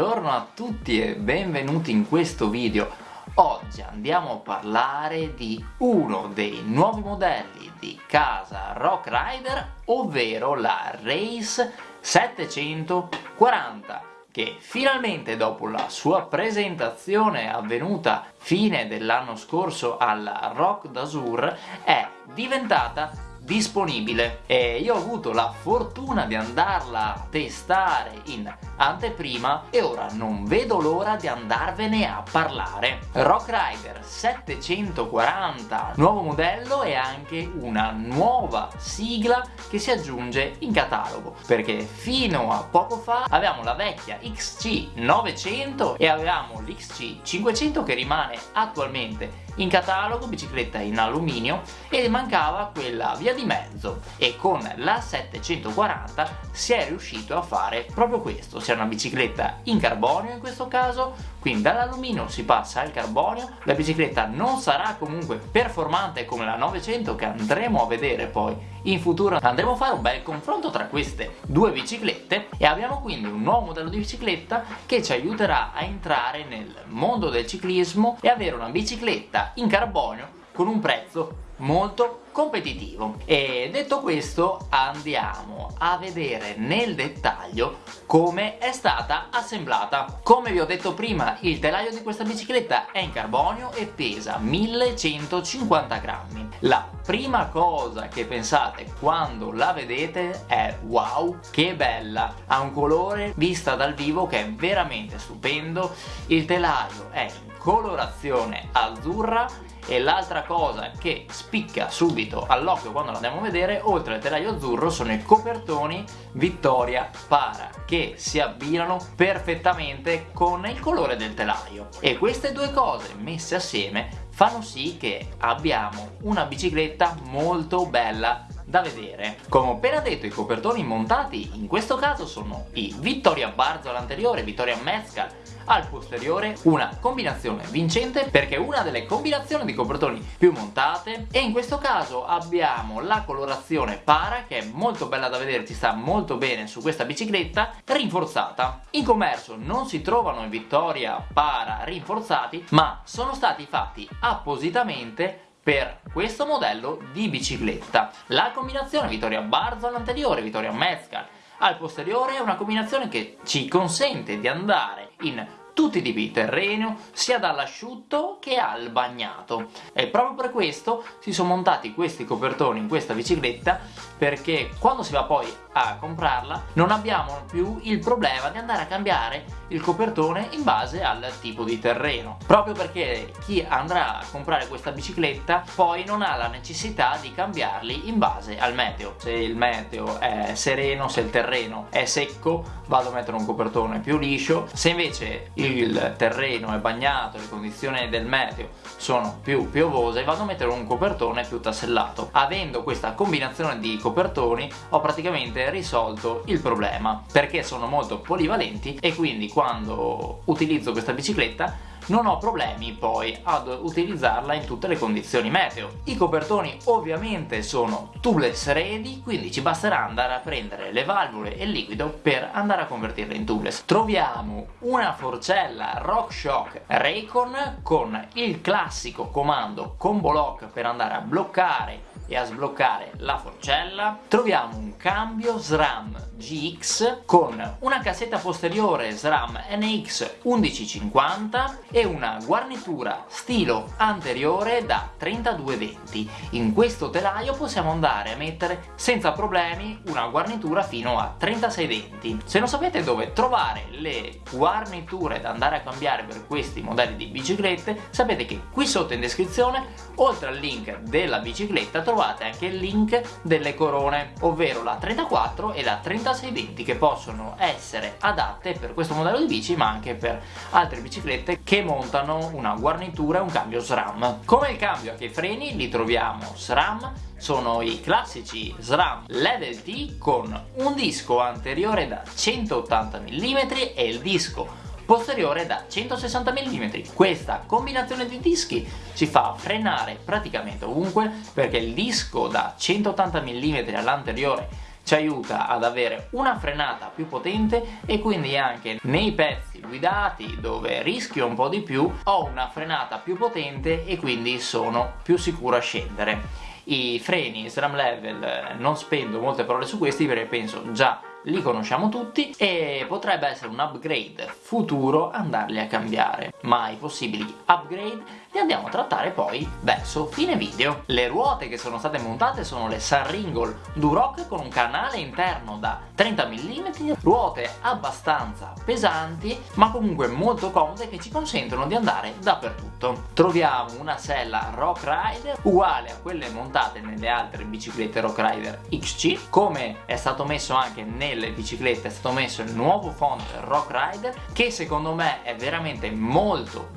Buongiorno a tutti e benvenuti in questo video. Oggi andiamo a parlare di uno dei nuovi modelli di casa Rock Rider, ovvero la Race 740 che finalmente dopo la sua presentazione avvenuta fine dell'anno scorso alla Rock d'Azur è diventata disponibile e io ho avuto la fortuna di andarla a testare in anteprima e ora non vedo l'ora di andarvene a parlare. Rock Rider 740, nuovo modello e anche una nuova sigla che si aggiunge in catalogo perché fino a poco fa avevamo la vecchia XC 900 e avevamo l'XC 500 che rimane attualmente in catalogo, bicicletta in alluminio e mancava quella via di mezzo e con la 740 si è riuscito a fare proprio questo, sia una bicicletta in carbonio in questo caso, quindi dall'alluminio si passa al carbonio, la bicicletta non sarà comunque performante come la 900 che andremo a vedere poi in futuro. Andremo a fare un bel confronto tra queste due biciclette e abbiamo quindi un nuovo modello di bicicletta che ci aiuterà a entrare nel mondo del ciclismo e avere una bicicletta in carbonio con un prezzo molto competitivo. E detto questo andiamo a vedere nel dettaglio come è stata assemblata. Come vi ho detto prima il telaio di questa bicicletta è in carbonio e pesa 1150 grammi. La prima cosa che pensate quando la vedete è wow che bella! Ha un colore vista dal vivo che è veramente stupendo. Il telaio è in colorazione azzurra e l'altra cosa che spicca subito all'occhio quando l'andiamo a vedere oltre al telaio azzurro sono i copertoni Vittoria Para che si abbinano perfettamente con il colore del telaio. E queste due cose messe assieme fanno sì che abbiamo una bicicletta molto bella da vedere. Come ho appena detto i copertoni montati in questo caso sono i Vittoria Barzo all'anteriore, Vittoria Mezcal al posteriore una combinazione vincente perché è una delle combinazioni di copertoni più montate e in questo caso abbiamo la colorazione para che è molto bella da vedere, ci sta molto bene su questa bicicletta rinforzata. In commercio non si trovano i Vittoria para rinforzati ma sono stati fatti appositamente per questo modello di bicicletta. La combinazione Vittoria Barzo all'anteriore, Vittoria Mezcal al posteriore è una combinazione che ci consente di andare in tutti i tipi di terreno, sia dall'asciutto che al bagnato. E proprio per questo si sono montati questi copertoni in questa bicicletta perché quando si va poi a comprarla non abbiamo più il problema di andare a cambiare il copertone in base al tipo di terreno. Proprio perché chi andrà a comprare questa bicicletta poi non ha la necessità di cambiarli in base al meteo. Se il meteo è sereno, se il terreno è secco vado a mettere un copertone più liscio. Se invece il terreno è bagnato, le condizioni del meteo sono più piovose vado a mettere un copertone più tassellato. Avendo questa combinazione di copertoni ho praticamente risolto il problema perché sono molto polivalenti e quindi quando utilizzo questa bicicletta non ho problemi poi ad utilizzarla in tutte le condizioni meteo. I copertoni ovviamente sono tubeless ready, quindi ci basterà andare a prendere le valvole e il liquido per andare a convertirle in tubeless. Troviamo una forcella RockShox Raycon con il classico comando combo lock per andare a bloccare e a sbloccare la forcella troviamo un cambio SRAM GX con una cassetta posteriore SRAM NX 1150 e una guarnitura stilo anteriore da 3220 in questo telaio possiamo andare a mettere senza problemi una guarnitura fino a 3620 se non sapete dove trovare le guarniture da andare a cambiare per questi modelli di biciclette sapete che qui sotto in descrizione oltre al link della bicicletta trovate trovate anche il link delle corone ovvero la 34 e la 3620 che possono essere adatte per questo modello di bici ma anche per altre biciclette che montano una guarnitura e un cambio SRAM. Come il cambio anche i freni li troviamo SRAM. Sono i classici SRAM Level T con un disco anteriore da 180 mm e il disco posteriore da 160 mm. Questa combinazione di dischi ci fa frenare praticamente ovunque perché il disco da 180 mm all'anteriore ci aiuta ad avere una frenata più potente e quindi anche nei pezzi guidati dove rischio un po' di più ho una frenata più potente e quindi sono più sicuro a scendere i freni SRAM level non spendo molte parole su questi perché penso già li conosciamo tutti e potrebbe essere un upgrade futuro andarli a cambiare ma i possibili upgrade li andiamo a trattare poi verso fine video. Le ruote che sono state montate sono le Sunringle Duroc con un canale interno da 30 mm ruote abbastanza pesanti ma comunque molto comode che ci consentono di andare dappertutto. Troviamo una sella Rock Rider uguale a quelle montate nelle altre biciclette Rock Rider XC come è stato messo anche nel nelle biciclette è stato messo il nuovo font Rock Rider che secondo me è veramente molto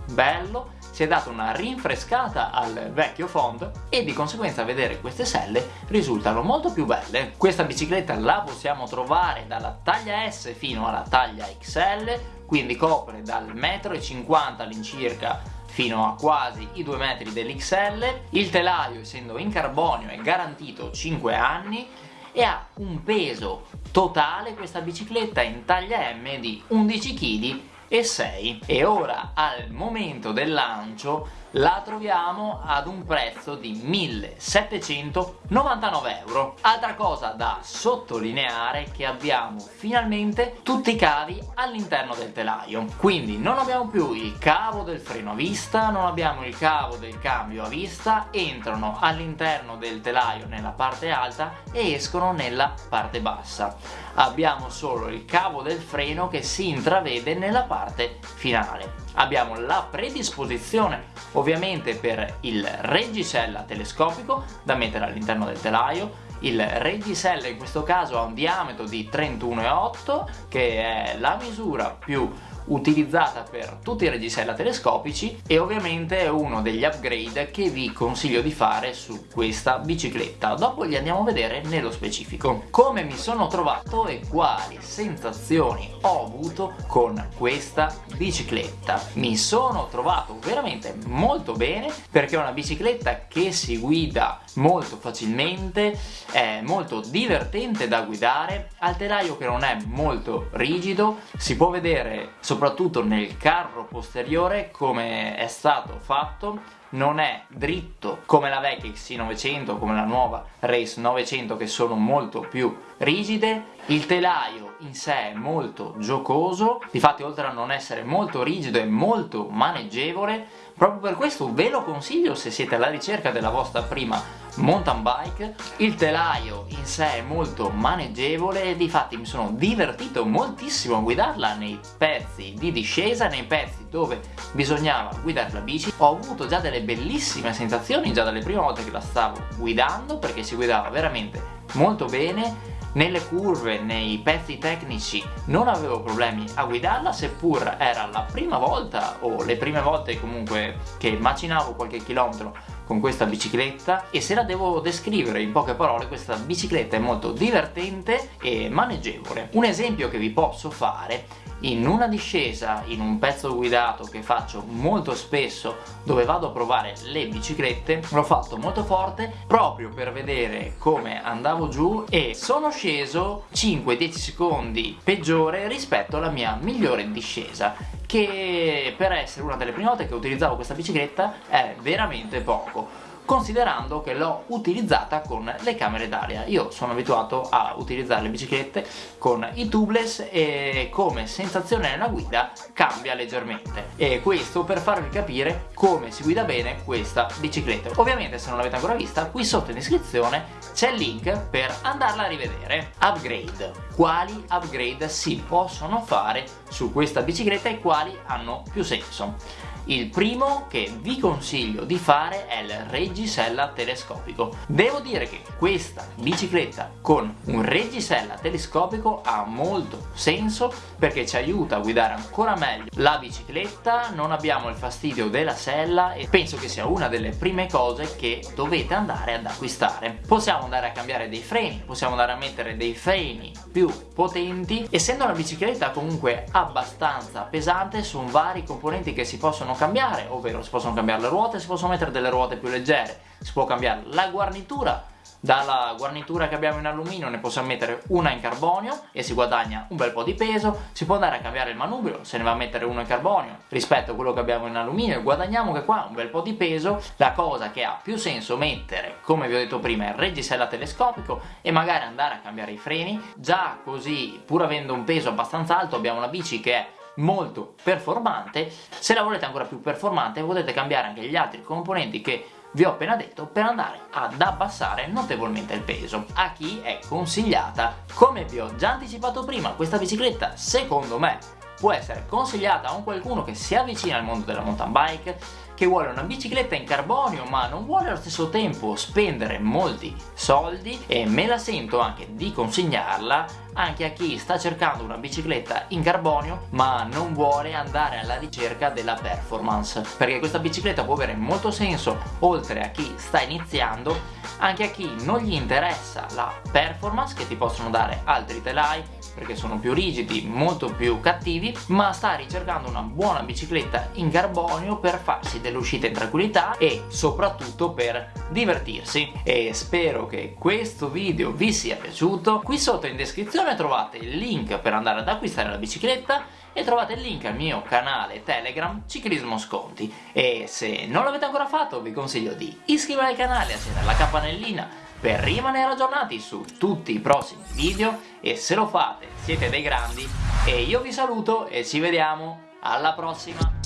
bello si è data una rinfrescata al vecchio font e di conseguenza vedere queste selle risultano molto più belle. Questa bicicletta la possiamo trovare dalla taglia S fino alla taglia XL quindi copre dal 1,50 m all'incirca fino a quasi i 2 metri dell'XL il telaio essendo in carbonio è garantito 5 anni e ha un peso totale. Questa bicicletta in taglia M di 11 kg e 6 e ora al momento del lancio la troviamo ad un prezzo di 1799 euro. Altra cosa da sottolineare che abbiamo finalmente tutti i cavi all'interno del telaio. Quindi non abbiamo più il cavo del freno a vista non abbiamo il cavo del cambio a vista entrano all'interno del telaio nella parte alta e escono nella parte bassa. Abbiamo solo il cavo del freno che si intravede nella parte finale. Abbiamo la predisposizione ovviamente per il reggisella telescopico da mettere all'interno del telaio. Il reggisella in questo caso ha un diametro di 31,8 che è la misura più utilizzata per tutti i reggisella telescopici e ovviamente è uno degli upgrade che vi consiglio di fare su questa bicicletta. Dopo li andiamo a vedere nello specifico. Come mi sono trovato e quali sensazioni ho avuto con questa bicicletta. Mi sono trovato veramente molto bene perché è una bicicletta che si guida molto facilmente è molto divertente da guidare ha il telaio che non è molto rigido si può vedere soprattutto nel carro posteriore come è stato fatto non è dritto come la vecchia XC900 come la nuova Race 900 che sono molto più rigide il telaio in sé è molto giocoso difatti oltre a non essere molto rigido è molto maneggevole proprio per questo ve lo consiglio se siete alla ricerca della vostra prima mountain bike. Il telaio in sé è molto maneggevole e difatti mi sono divertito moltissimo a guidarla nei pezzi di discesa nei pezzi dove bisognava guidare la bici. Ho avuto già delle bellissime sensazioni già dalle prime volte che la stavo guidando perché si guidava veramente molto bene nelle curve, nei pezzi tecnici non avevo problemi a guidarla seppur era la prima volta o le prime volte comunque che macinavo qualche chilometro con questa bicicletta. E se la devo descrivere in poche parole questa bicicletta è molto divertente e maneggevole. Un esempio che vi posso fare in una discesa in un pezzo guidato che faccio molto spesso dove vado a provare le biciclette l'ho fatto molto forte proprio per vedere come andavo giù e sono sceso 5-10 secondi peggiore rispetto alla mia migliore discesa che per essere una delle prime volte che utilizzavo questa bicicletta è veramente poco considerando che l'ho utilizzata con le camere d'aria. Io sono abituato a utilizzare le biciclette con i tubeless e come sensazione nella guida cambia leggermente. E questo per farvi capire come si guida bene questa bicicletta. Ovviamente se non l'avete ancora vista qui sotto in descrizione c'è il link per andarla a rivedere. Upgrade. Quali upgrade si possono fare su questa bicicletta e quali hanno più senso il primo che vi consiglio di fare è il reggisella telescopico. Devo dire che questa bicicletta con un reggisella telescopico ha molto senso perché ci aiuta a guidare ancora meglio la bicicletta, non abbiamo il fastidio della sella e penso che sia una delle prime cose che dovete andare ad acquistare. Possiamo andare a cambiare dei freni, possiamo andare a mettere dei freni più potenti, essendo una bicicletta comunque abbastanza pesante sono vari componenti che si possono possono cambiare, ovvero si possono cambiare le ruote, si possono mettere delle ruote più leggere, si può cambiare la guarnitura dalla guarnitura che abbiamo in alluminio ne possiamo mettere una in carbonio e si guadagna un bel po' di peso si può andare a cambiare il manubrio se ne va a mettere uno in carbonio rispetto a quello che abbiamo in alluminio e guadagniamo che qua un bel po' di peso la cosa che ha più senso mettere come vi ho detto prima il reggisella telescopico e magari andare a cambiare i freni già così pur avendo un peso abbastanza alto abbiamo una bici che è molto performante. Se la volete ancora più performante potete cambiare anche gli altri componenti che vi ho appena detto per andare ad abbassare notevolmente il peso. A chi è consigliata come vi ho già anticipato prima questa bicicletta secondo me può essere consigliata a un qualcuno che si avvicina al mondo della mountain bike che vuole una bicicletta in carbonio ma non vuole allo stesso tempo spendere molti soldi e me la sento anche di consigliarla anche a chi sta cercando una bicicletta in carbonio ma non vuole andare alla ricerca della performance. Perché questa bicicletta può avere molto senso oltre a chi sta iniziando anche a chi non gli interessa la performance che ti possono dare altri telai perché sono più rigidi, molto più cattivi ma sta ricercando una buona bicicletta in carbonio per farsi delle uscite in tranquillità e soprattutto per divertirsi. E spero che questo video vi sia piaciuto. Qui sotto in descrizione trovate il link per andare ad acquistare la bicicletta e trovate il link al mio canale Telegram Ciclismo Sconti. E se non l'avete ancora fatto vi consiglio di iscrivervi al canale e accendere la campanellina per rimanere aggiornati su tutti i prossimi video. E se lo fate siete dei grandi. E io vi saluto e ci vediamo. Alla prossima